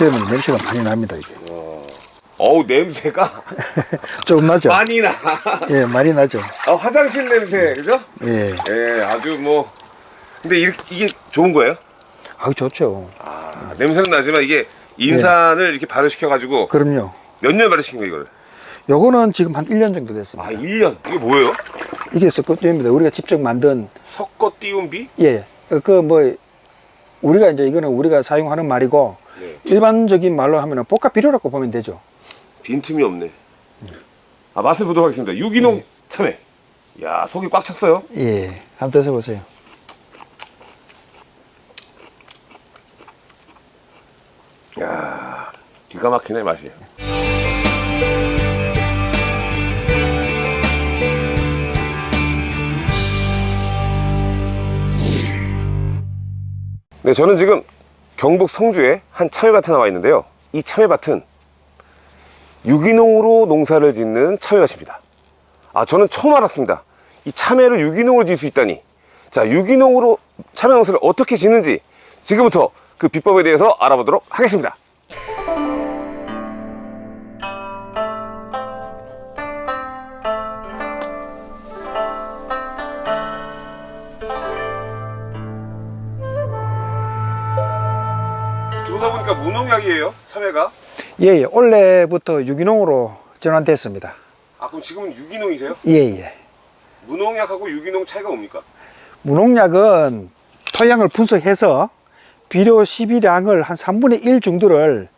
피우면 냄새가 많이 납니다 이게 어우 냄새가 좀 나죠? 많이 나. 예 많이 나죠 아, 화장실 냄새 그죠? 예 예 아주 뭐 근데 이렇게, 이게 좋은 거예요? 아우 좋죠 아 냄새는 나지만 이게 인산을 이렇게 발효시켜 가지고 그럼요 몇 년 발효시킨 거예요 이거를? 요거는 지금 한 1년 정도 됐습니다 아 1년 이게 뭐예요? 이게 섞어입니다 우리가 직접 만든 섞어 띄운 비? 예 그 뭐 우리가 이제 이거는 우리가 사용하는 말이고 네. 일반적인 말로 하면은 볶아 비료라고 보면 되죠 빈틈이 없네. 아 맛을 보도록 하겠습니다. 유기농 참외. 야 속이 꽉 찼어요. 예 한번 드셔보세요 야 기가 막히네 맛이. 네, 저는 지금 경북 성주에 한 참외밭에 나와 있는데요. 이 참외밭은 유기농으로 농사를 짓는 참외밭입니다. 아, 저는 처음 알았습니다. 이 참외를 유기농으로 지을 수 있다니. 자, 유기농으로 참외 농사를 어떻게 짓는지 지금부터 그 비법에 대해서 알아보도록 하겠습니다. 무농약이에요, 참외가. 예예 올해부터 유기농으로 전환됐습니다 아, 그럼 지금은 유기농이세요? 예예 무농약하고 유기농 차이가 뭡니까? 무농약은 토양을 분석해서 비료 시비량을 한 3분의 1 정도를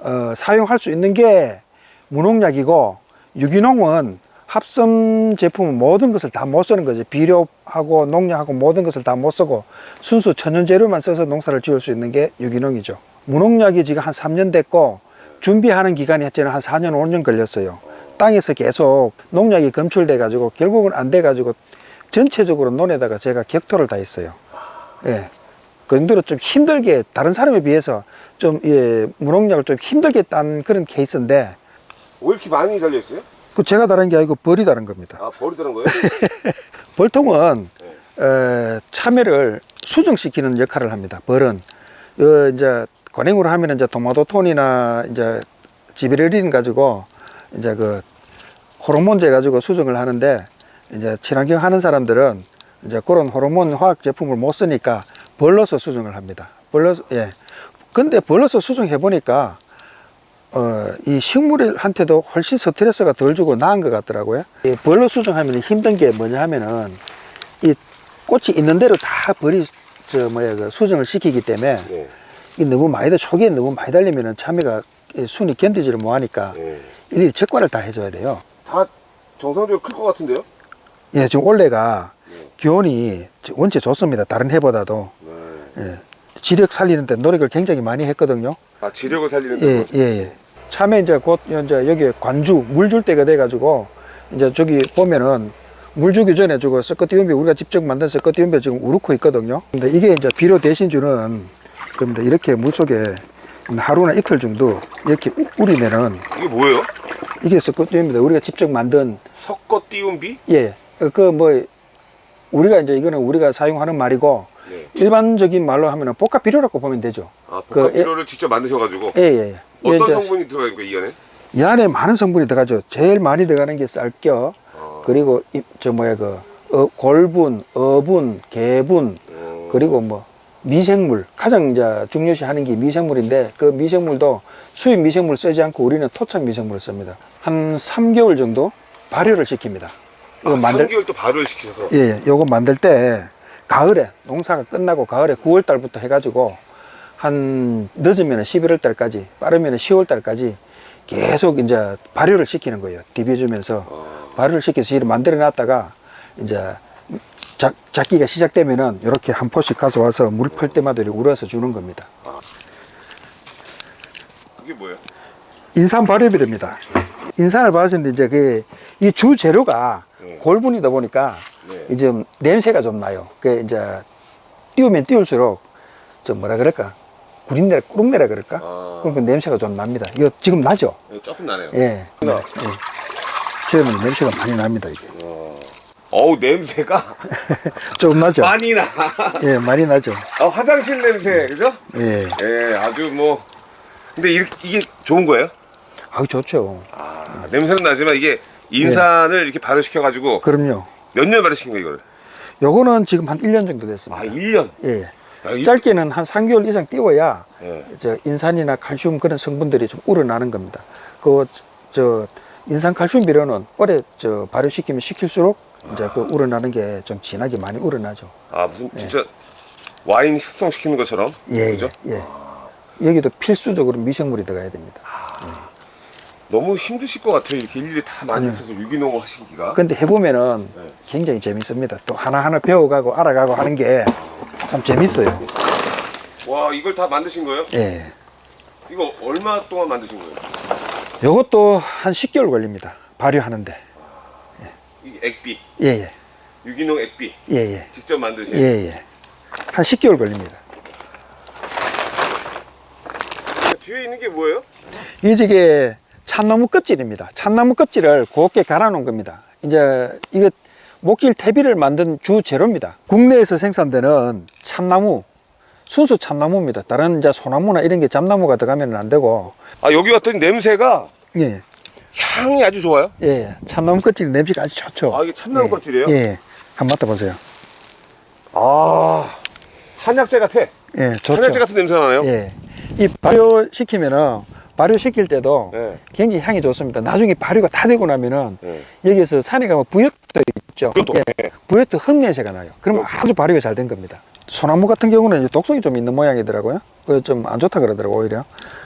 어, 사용할 수 있는 게 무농약이고 유기농은 합성 제품은 모든 것을 다 못 쓰는 거죠 비료하고 농약하고 모든 것을 다 못 쓰고 순수 천연 재료만 써서 농사를 지을 수 있는 게 유기농이죠 무농약이 지금 한 3년 됐고 준비하는 기간이 저는 한 4년 5년 걸렸어요 땅에서 계속 농약이 검출돼 가지고 결국은 안 돼 가지고 전체적으로 논에다가 제가 격토를 다 했어요 예. 그 정도로 좀 힘들게 다른 사람에 비해서 좀 예, 무농약을 좀 힘들게 딴 그런 케이스인데 왜 이렇게 많이 달려있어요? 그 제가 다른 게 아니고 벌이 다른 겁니다 아, 버리더란 거예요? 벌통은 네. 에, 참외를 수정시키는 역할을 합니다. 벌은 어, 이제 관행으로 하면 이제 도마도톤이나 이제 지베레린 가지고 이제 그 호르몬제 가지고 수정을 하는데 이제 친환경 하는 사람들은 이제 그런 호르몬 화학 제품을 못 쓰니까 벌러서 수정을 합니다. 벌러서 예. 근데 벌러서 수정해 보니까 어, 이 식물한테도 훨씬 스트레스가 덜 주고 나은 것 같더라고요. 이 벌로 수정하면 힘든 게 뭐냐 하면은 이 꽃이 있는 대로 다 벌이 저 뭐야 그 수정을 시키기 때문에 네. 이 너무 많이 달 초기에 너무 많이 달리면은 참외가 이 순이 견디지를 못하니까 네. 일일이 적과를 다 해줘야 돼요. 다 정상적으로 클 것 같은데요? 예, 지금 올해가 네. 기온이 원체 좋습니다. 다른 해보다도 네. 예, 지력 살리는데 노력을 굉장히 많이 했거든요. 아, 지력을 살리는 예, 데 예, 예. 참에 이제 곧 이제 여기 관주 물 줄 때가 돼 가지고 이제 저기 보면은 물 주기 전에 저거 섞어띄운비 우리가 직접 만든 섞어띄운비 지금 우르고 있거든요. 근데 이게 이제 비료 대신 주는 겁니다. 이렇게 물 속에 하루나 이틀 정도 이렇게 우- 우리면은 이게 뭐예요? 이게 섞어띄운비다. 우리가 직접 만든 섞어 띄운 비? 예, 그 뭐 우리가 이제 이거는 우리가 사용하는 말이고 네. 일반적인 말로 하면은 볶아 비료라고 보면 되죠. 아, 그 복합비료를 직접 만드셔 가지고 예, 예. 예. 어떤 이제 성분이 들어가니까 이 안에? 이 안에 많은 성분이 들어가죠. 제일 많이 들어가는 게 쌀겨, 아, 그리고 이- 저 뭐야 그 어, 골분, 어분, 개분, 어, 그리고 뭐 미생물 가장 이제 중요시하는 게 미생물인데 그 미생물도 수입 미생물 쓰지 않고 우리는 토착 미생물을 씁니다. 한 3개월 정도 발효를 시킵니다. 이거 아, 만들 3개월 또 발효를 시키셔서 예, 예, 요거 만들 때 가을에 농사가 끝나고 가을에 9월 달부터 해가지고 한 늦으면 11월 달까지 빠르면 10월 달까지 계속 이제 발효를 시키는 거예요. 디벼주면서 아, 발효를 시켜서 이를 만들어 놨다가 이제 작, 작기가 시작되면은 이렇게 한 포씩 가서 와서 물풀 때마다 우려서 주는 겁니다. 그게 뭐예요? 인산 발효비료입니다. 인산을 발효했는데 이제 그 이 주 재료가 네. 골분이다 보니까 네. 이제 냄새가 좀 나요. 그 이제 띄우면 띄울수록 좀 뭐라 그럴까 구린내라 꾸룩내라 그럴까 아. 그러니까 냄새가 좀 납니다. 이거 지금 나죠? 네, 조금 나네요. 예. 네. 나. 예. 처음에 냄새가 많이 납니다. 이게 어. 어우 냄새가 좀 나죠? 많이 나. 예, 많이 나죠. 아, 화장실 냄새 그죠? 예. 예, 아주 뭐 근데 이, 이게 좋은 거예요? 아주 좋죠. 아, 냄새는 나지만 이게 인산을 이렇게 발효시켜 가지고 그럼요. 몇 년 발효시킨 거예요, 이거를? 요거는 지금 한 1년 정도 됐습니다. 아, 1년. 예. 야, 이- 짧게는 한 3개월 이상 띄워야 예. 저 인산이나 칼슘 그런 성분들이 좀 우러나는 겁니다. 그저 인산 칼슘 비료는 오래 저 발효시키면 시킬수록 이제 그 우러나는 게 좀 진하게 많이 우러나죠. 아, 무슨 진짜 와인 숙성시키는 것처럼. 예, 그죠? 예. 예. 여기도 필수적으로 미생물이 들어가야 됩니다. 너무 힘드실 것 같아요. 이렇게 일일이 다 만드셔서 유기농을 하시기가. 근데 해보면은 네. 굉장히 재밌습니다. 또 하나하나 배워가고 알아가고 하는 게 참 재밌어요. 와, 이걸 다 만드신 거예요? 예. 이거 얼마 동안 만드신 거예요? 요것도 한 10개월 걸립니다. 발효하는데. 이 액비, 예, 예. 유기농 액비 예, 예. 직접 만드신. 예, 예. 한 10개월 걸립니다. 뒤에 있는 게 뭐예요? 이 지게 참나무 껍질입니다. 참나무 껍질을 곱게 갈아 놓은 겁니다. 이제 이게 목질 퇴비를 만든 주 재료입니다. 국내에서 생산되는 참나무, 순수 참나무입니다. 다른 이제 소나무나 이런 게 잡나무가 들어가면 안 되고, 아, 여기 왔더니 냄새가 예, 향이 아주 좋아요. 예, 참나무 껍질 냄새가 아주 좋죠. 아, 이게 참나무 예, 껍질이에요? 예, 한번 맡아보세요. 아, 한약재 같아. 예, 좋죠. 한약재 같은 냄새 나네요. 예, 이 발효시키면은 발효시킬 때도 네. 굉장히 향이 좋습니다. 나중에 발효가 다 되고 나면은 네. 여기에서 산에 가면 부엽도 있죠. 부엽도. 예, 부엽도 흙냄새가 나요. 그러면 아주 발효가 잘 된 겁니다. 소나무 같은 경우는 이제 독성이 좀 있는 모양이더라고요. 그 좀 안 좋다 그러더라고 오히려.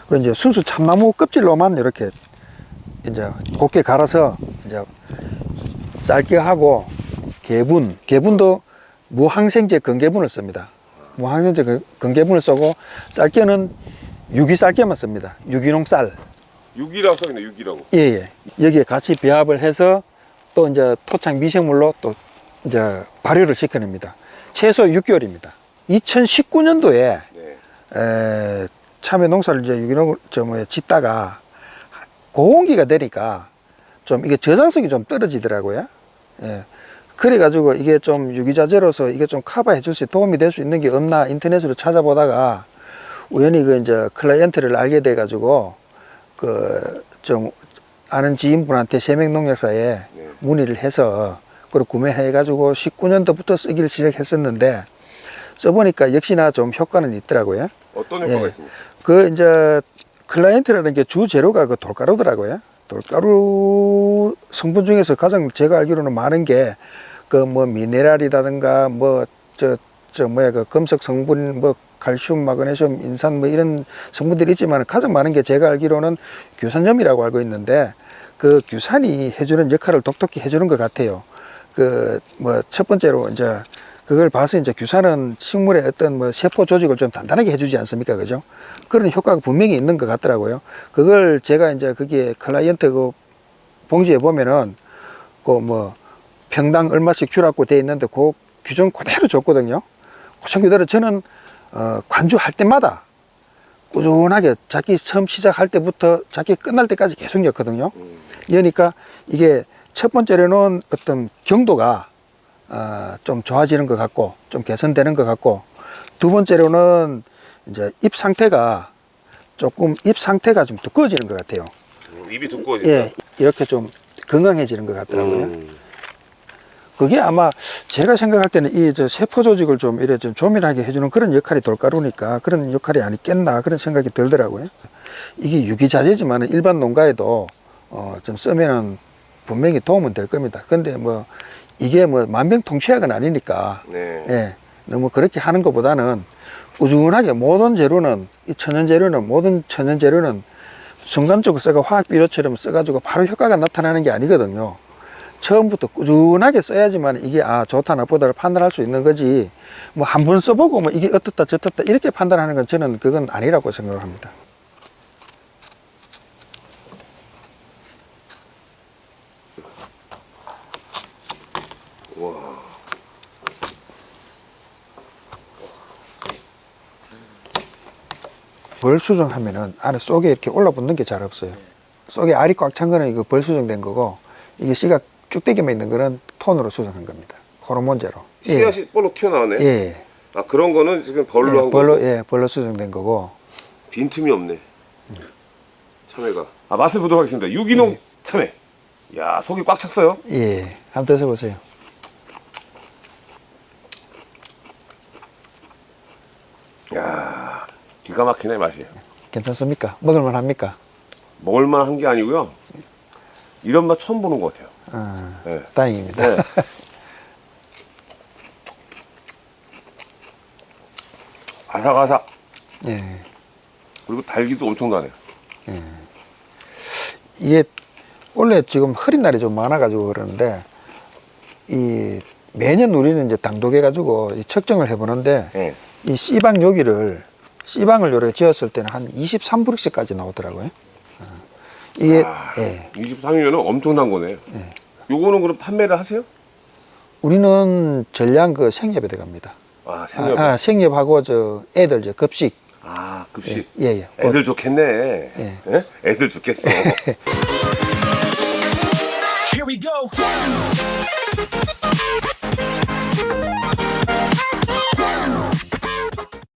그 이제 순수 참나무 껍질로만 이렇게 이제 곱게 갈아서 이제 쌀게 하고 개분, 개분도 무항생제 건개분을 씁니다. 무항생제 건- 건개분을 쓰고 쌀게는 유기 쌀게만 씁니다. 유기농 쌀. 육이라고 써있네, 육이라고. 예, 예. 여기에 같이 배합을 해서 또 이제 토착 미생물로 또 이제 발효를 시켜냅니다. 최소 6개월입니다. 2019년도에 네. 에, 참외 농사를 이제 유기농 저 뭐야 짓다가 고온기가 되니까 좀 이게 저장성이 좀 떨어지더라고요. 예. 그래 가지고 이게 좀 유기자재로서 이게 좀 커버해 줄 수 도움이 될 수 있는 게 없나 인터넷으로 찾아보다가 우연히 그 이제 클라이언트를 알게 돼 가지고 그 좀 아는 지인분한테 세명농약사에 네. 문의를 해서 그걸 구매해 가지고 19년도부터 쓰기를 시작했었는데 써보니까 역시나 좀 효과는 있더라고요. 어떤 효과가 예. 있습니까? 그 이제 클라이언트라는 게 주 재료가 그 돌가루더라고요. 돌가루 성분 중에서 가장 제가 알기로는 많은 게 그 뭐 미네랄이라든가 뭐 저 저 뭐야 그 금속 성분 뭐 칼슘, 마그네슘, 인산 뭐 이런 성분들이 있지만 가장 많은 게 제가 알기로는 규산염이라고 알고 있는데 그 규산이 해주는 역할을 독특히 해주는 것 같아요. 그 뭐 첫 번째로 이제 그걸 봐서 이제 규산은 식물의 어떤 뭐 세포 조직을 좀 단단하게 해주지 않습니까? 그죠? 그런 효과가 분명히 있는 것 같더라고요. 그걸 제가 이제 거기에 클라이언트 그 봉지에 보면은 그 뭐 평당 얼마씩 주라고 돼 있는데 그 규정 그대로 줬거든요. 규정 그대로 저는 어, 관주할 때마다 꾸준하게 자기 처음 시작할 때부터 자기 끝날 때까지 계속 였거든요. 음. 그러니까 이게 첫 번째로는 어떤 경도가 어, 좀 좋아지는 것 같고 좀 개선되는 것 같고 두 번째로는 이제 입 상태가 조금 입 상태가 좀 두꺼워지는 것 같아요. 음, 입이 두꺼워진다. 예, 이렇게 좀 건강해지는 것 같더라고요. 음. 그게 아마 제가 생각할 때는 이 저 세포 조직을 좀 이래 좀 조밀하게 해주는 그런 역할이 돌가루니까 그런 역할이 아니겠나 그런 생각이 들더라고요. 이게 유기자재지만 일반 농가에도 어, 좀 쓰면은 분명히 도움은 될 겁니다. 근데 뭐 이게 뭐 만병통치약은 아니니까 네. 예, 너무 그렇게 하는 것보다는 꾸준하게 모든 재료는 이 천연 재료는 모든 천연 재료는 순간적으로 써가 화학 비료처럼 써가지고 바로 효과가 나타나는 게 아니거든요. 처음부터 꾸준하게 써야지만 이게 아 좋다 나쁘다를 판단할 수 있는 거지 뭐 한 번 써보고 뭐 이게 어떻다 저떻다 이렇게 판단하는 건 저는 그건 아니라고 생각합니다. 벌 수정하면은 안에 속에 이렇게 올라붙는 게 잘 없어요. 속에 알이 꽉 찬 거는 이거 벌 수정된 거고 이게 씨가 쭉대기만 있는 거는 톤으로 수정한 겁니다. 호르몬제로. 씨앗이 볼록 튀어나오네. 예. 예. 아 그런 거는 지금 벌로 예, 한 벌로 거고 예, 벌로 수정된 거고 빈틈이 없네. 참외가. 아, 맛을 보도록 하겠습니다. 유기농 네. 참외. 야, 속이 꽉 찼어요. 예, 한번 드셔보세요. 야, 기가 막히네 맛이. 괜찮습니까? 먹을만 합니까? 먹을만 한 게 아니고요. 이런 맛 처음 보는 것 같아요. 아, 네. 다행입니다. 네. 아삭아삭. 예. 그리고 달기도 엄청나네. 이게 원래 지금 흐린 날이 좀 많아 가지고 그러는데 이 매년 우리는 이제 당독해 가지고 측정을 해 보는데 예. 이 C방 여기를 C방을 요렇게 지었을 때는 한 23브릭스까지 나오더라고요. 어. 이게 아. 예. 23이면 엄청난 거네. 요거는 그럼 판매를 하세요? 우리는 전량 그 생협에 들어갑니다. 아, 생각. 아, 아, 아, 생협하고 저 애들 저 급식 급식. 예, 예. 애들 좋겠네. 예. 예? 애들 좋겠어. Here we go.